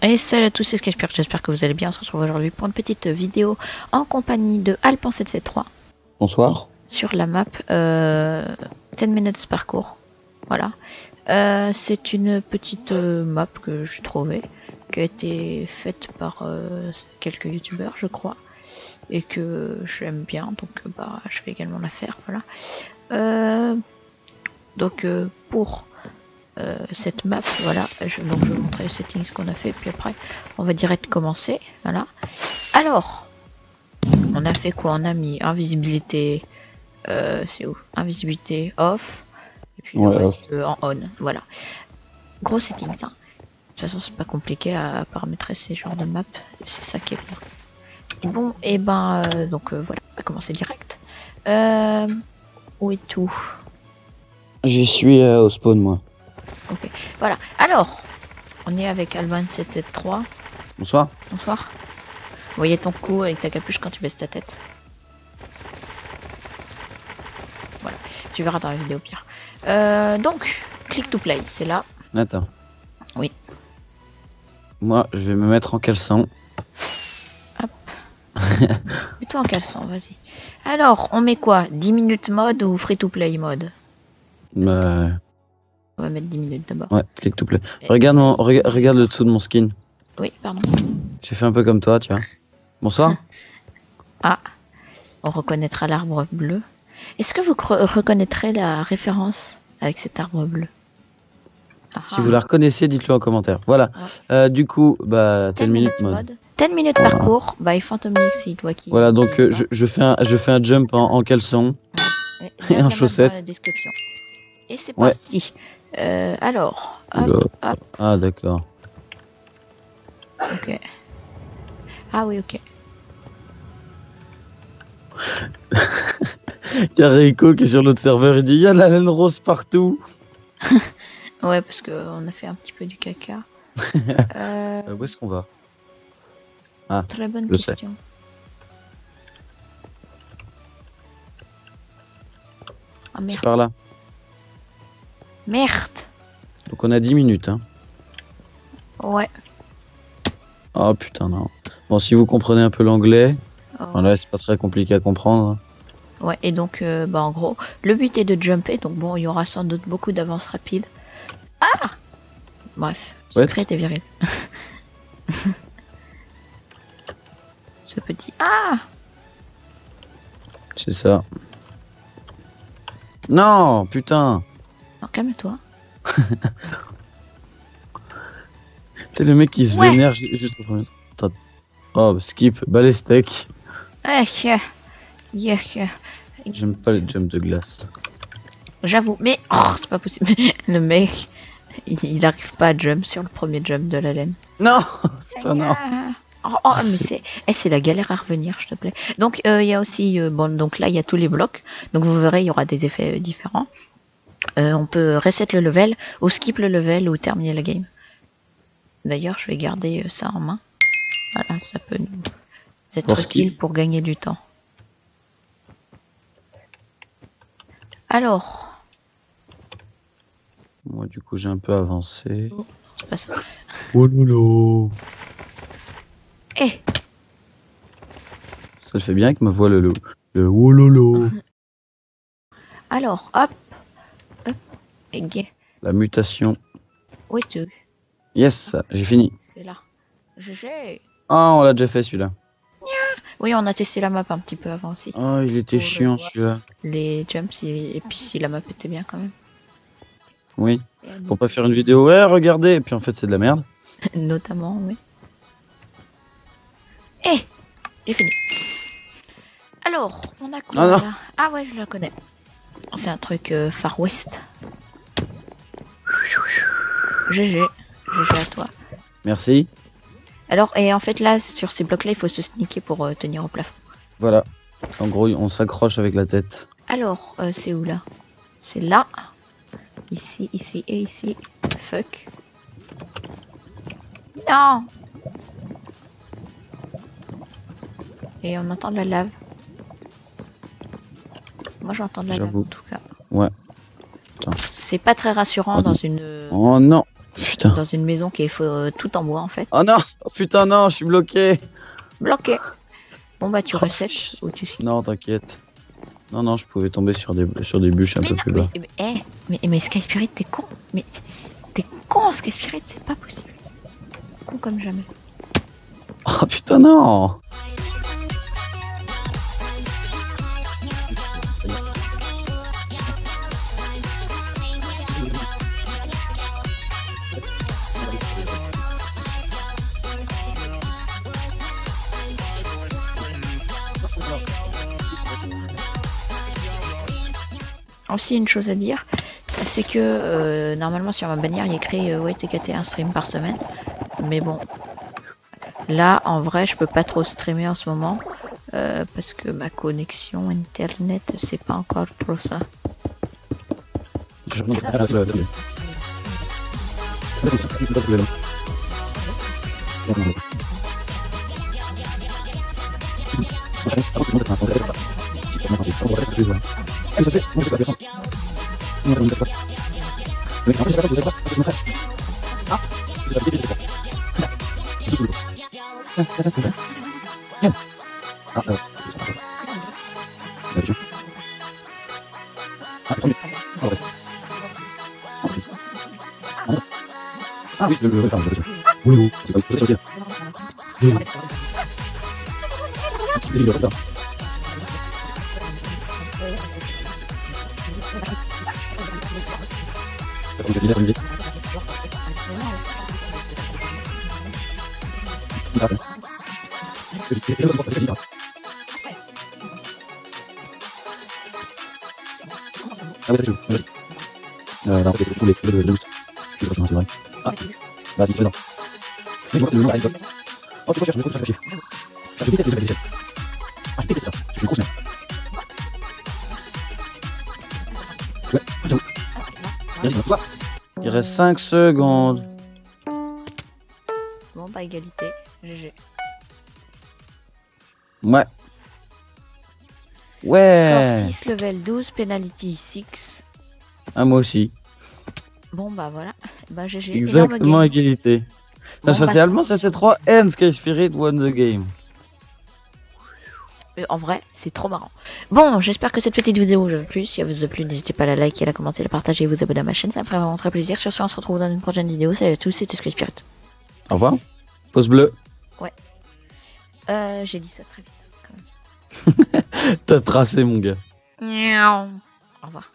Et salut à tous, c'est Sketchpierre, j'espère que vous allez bien. On se retrouve aujourd'hui pour une petite vidéo en compagnie de Alpan773 Bonsoir. sur la map euh, 10 minutes parcours. Voilà. Euh, c'est une petite euh, map que j'ai trouvée, qui a été faite par euh, quelques youtubeurs, je crois, et que j'aime bien, donc bah, je vais également la faire. Voilà. Donc pour euh, cette map, voilà, je, donc je vais vous montrer les settings qu'on a fait, puis après on va direct commencer. Voilà. Alors, on a fait quoi? On a mis invisibilité, euh, c'est où? Invisibilité off, et puis Ouais, le reste euh, en on. Voilà. Gros settings. hein. De toute façon, c'est pas compliqué à paramétrer ces genres de maps, c'est ça qui est bien. Bon, et ben, euh, donc voilà, on va commencer direct. Où est tout J'y suis au spawn, moi. Voilà. Alors, on est avec Alban773. Bonsoir. Bonsoir. Vous voyez ton cou avec ta capuche quand tu baisses ta tête. Voilà, tu verras dans la vidéo pire. Euh, donc, click to play, c'est là. Attends. Oui. Moi, je vais me mettre en caleçon. Mets-toi en caleçon, vas-y. Alors, on met quoi? 10 minutes mode ou free to play mode? Euh, On va mettre 10 minutes d'abord. ouais, click to play. Regarde, mon, rega- regarde le dessous de mon skin. Oui, pardon. J'ai fait un peu comme toi, tiens. Bonsoir. Ah, on reconnaîtra l'arbre bleu. Est-ce que vous reconnaîtrez la référence avec cet arbre bleu? Ah, Si vous la reconnaissez, dites-le en commentaire. Voilà. Euh, du coup, bah, 10 minutes mode. 10 minutes parcours by Phantom Lexi, toi qui. Voilà, donc euh, je, je fais un, je fais un jump en, en caleçon. Ouais, et lien en chaussette. Et c'est Ouais. Euh, alors, hop, hop, Ah, d'accord. ok. Ah oui, ok. Il y a Reiko qui est sur l'autre serveur, il dit il y a la laine rose partout. Ouais, parce que on a fait un petit peu du caca. Euh, Euh, où est-ce qu'on va? Très bonne je sais. question. Ah C'est par là. Merde. Donc on a 10 minutes, hein. Ouais. Oh putain, non. Bon, si vous comprenez un peu l'anglais, Oh. voilà, c'est pas très compliqué à comprendre. hein. Ouais, et donc, euh, bah, en gros, le but est de jumper, donc bon, il y aura sans doute beaucoup d'avances rapides. Ah Bref, Ouais. secret et viril. Ce petit. Ah C'est ça. Non, putain. Calme-toi. C'est le mec qui se Ouais. vénère ju- juste au. Oh, bah, skip. Eh, yeah, yeah, yeah. J'aime pas les jumps de glace. J'avoue, mais oh, c'est pas possible. Le mec, il, il arrive pas à jump sur le premier jump de la laine. Non Putain, non. Ah. Oh, oh, mais c'est- c'est eh, c'est la galère à revenir, je te plaît. Donc euh, il y a aussi euh, bon donc là il y a tous les blocs. Donc vous verrez il y aura des effets euh, différents. Euh, on peut reset le level ou skip le level ou terminer la game. D'ailleurs, je vais garder euh, ça en main. Voilà, ça peut nous être utile pour gagner du temps. Alors, Moi, du coup, j'ai un peu avancé. c'est pas ça. Oh lolo Eh, Ça le fait bien avec ma voix, le loup. Le oh lolo alors, hop, gay. La mutation. Où es-tu Yes, j'ai fini. C'est là. GG. Ah, on l'a déjà fait celui-là. Oui, on a testé la map un petit peu avant aussi. Oh, il était Pour chiant celui-là. Les jumps et, et puis si la map était bien quand même. Oui. Pour pas faire une vidéo, ouais, regardez, et puis en fait, c'est de la merde. Notamment, oui. Eh J'ai fini. Alors, on a quoi Ah là? Ah ouais, je la connais. C'est un truc euh, Far West. GG. GG à toi. Merci. Alors, et en fait là, sur ces blocs là, il faut se sneaker pour euh, tenir au plafond. Voilà. En gros, on s'accroche avec la tête. Alors, euh, c'est où là? C'est là. Ici, ici et ici. Fuck. Non Et on entend de la lave. Moi j'entends de la lave en tout cas. Ouais. C'est pas très rassurant Oh dans une. Oh non Putain. Dans une maison qui est euh, tout en bois en fait. Oh non oh, Putain, non, je suis bloqué Bloqué Bon bah tu Oh, ou tu skis. Non, t'inquiète. Non, non, je pouvais tomber sur des, sur des bûches un peu plus bas. Mais, mais, eh, mais, mais Sky Spirit, t'es con Mais t'es con Sky Spirit, c'est pas possible. Con comme jamais. Oh putain, non Aussi une chose à dire, c'est que euh, normalement sur ma bannière il y a écrit euh, ouais TKT un stream par semaine. Mais bon, là en vrai je peux pas trop streamer en ce moment euh, parce que ma connexion internet c'est pas encore trop ça. 그래서 이제 무엇을 가져서 뭔가 문제가 여기 정신 가서 문제가 무슨 살? 아, 이제 이제 이제 자, 이제 그리고 자, 자, 자, 자, 자, 아, 어, 여기죠. 아, 컴퓨, 아, 그래. 아, 위치 여기 여기 사람 그러죠. 뭐요? 지금 어디서 저지야? 네. 이리 여기서. C'est- c'est- c'est- c'est- Ah ouais, c'est chaud. Vas-y. Euh, bah, en fait, c'est boost. Je suis prochain, c'est vrai. Ah. Vas-y, c'est présent. Mais je vois que le nom. Oh, je cherche, je cherche, je cherche. Je déteste les. Ah, je déteste ça. Il reste 5 secondes. Bon bah égalité, GG. Ouais. Score Ouais. 6, level 12, penalty 6. Ah, moi aussi. Bon bah voilà, bah GG. Exactement égalité. Bon, Ça, bah, c'est allemand, ça c'est 3 N, Sky Spirit won the game. Euh, En vrai, c'est trop marrant. Bon, j'espère que cette petite vidéo vous a plu. Si elle vous a plu, n'hésitez pas à la liker, à la commenter, à la partager et vous abonner à ma chaîne. Ça me ferait vraiment très plaisir. Sur ce, on se retrouve dans une prochaine vidéo. Salut à tous, c'était Sky Spirit. Au revoir. Pause bleue. Euh, j'ai dit ça très vite. T'as tracé, mon gars. Au revoir.